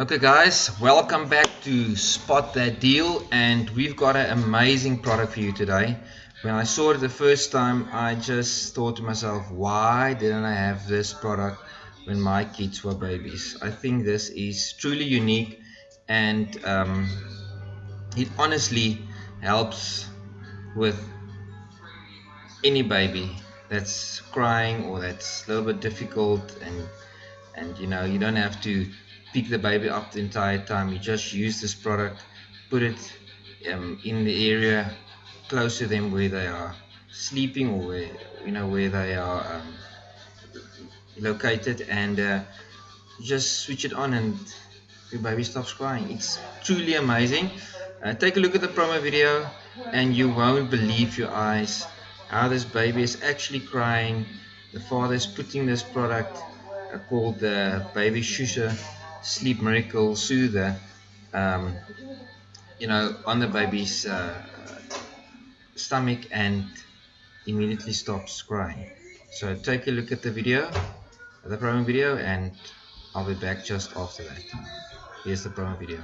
Okay guys, welcome back to Spot That Deal and we've got an amazing product for you today. When I saw it the first time, I just thought to myself, why didn't I have this product when my kids were babies? I think this is truly unique and um, it honestly helps with any baby that's crying or that's a little bit difficult and and you know you don't have to pick the baby up the entire time. You just use this product put it um, in the area close to them where they are sleeping or where you know where they are um, located and uh, just switch it on and your baby stops crying. It's truly amazing. Uh, take a look at the promo video and you won't believe your eyes how this baby is actually crying. The father is putting this product uh, called the Baby Shusher sleep miracle soother um, you know on the baby's uh, stomach and immediately stops crying. So take a look at the video the promo video and I'll be back just after that. Here's the promo video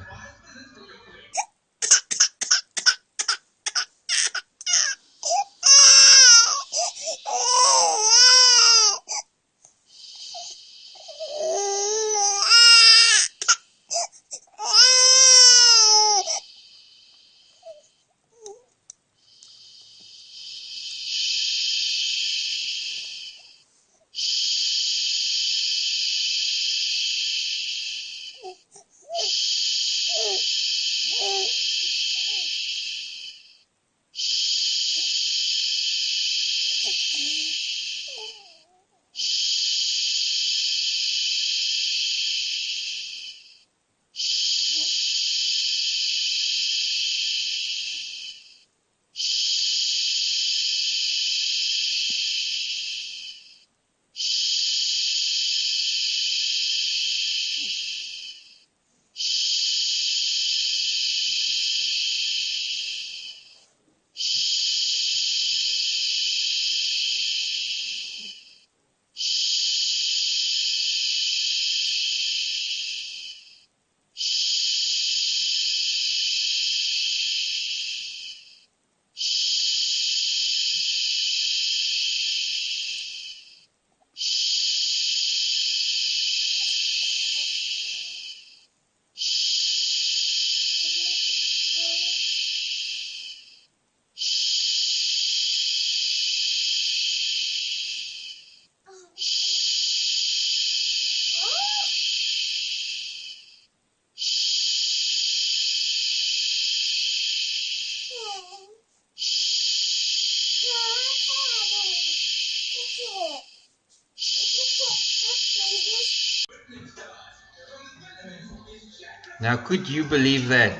Now, could you believe that?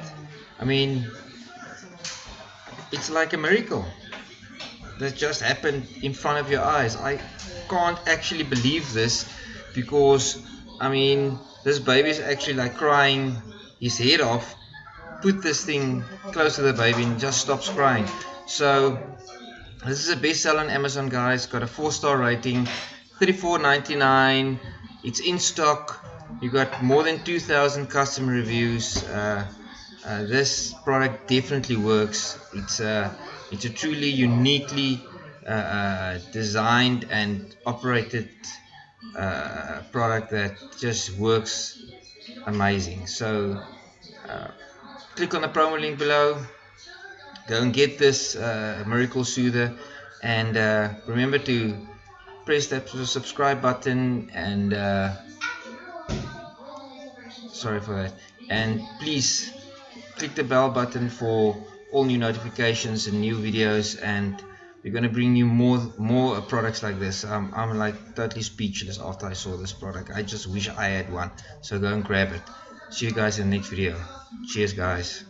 I mean, it's like a miracle that just happened in front of your eyes. I can't actually believe this because, I mean, this baby is actually like crying his head off. Put this thing close to the baby and just stops crying. So, this is a bestseller on Amazon, guys. Got a four star rating, $34.99. It's in stock you got more than 2,000 customer reviews. Uh, uh, this product definitely works. It's a, it's a truly uniquely uh, uh designed and operated uh, product that just works amazing. So uh, click on the promo link below. Go and get this Miracle Soother. And remember to press that subscribe button and sorry for that. And please click the bell button for all new notifications and new videos. And we're going to bring you more more products like this. Um, I'm like totally speechless after I saw this product. I just wish I had one. So go and grab it see you guys in the next video. Cheers guys